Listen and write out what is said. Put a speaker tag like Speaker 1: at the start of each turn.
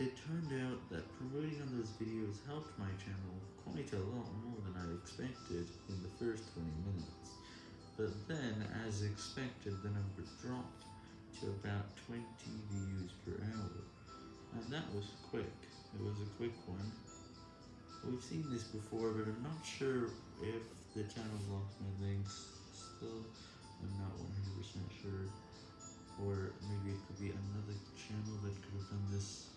Speaker 1: It turned out that promoting on those videos helped my channel quite a lot more than I expected in the first 20 minutes, but then, as expected, the number dropped to about 20 views per hour, and that was quick, it was a quick one. We've seen this before, but I'm not sure if the channel lost my links still, I'm not 100% sure, or maybe it could be another channel that could have done this.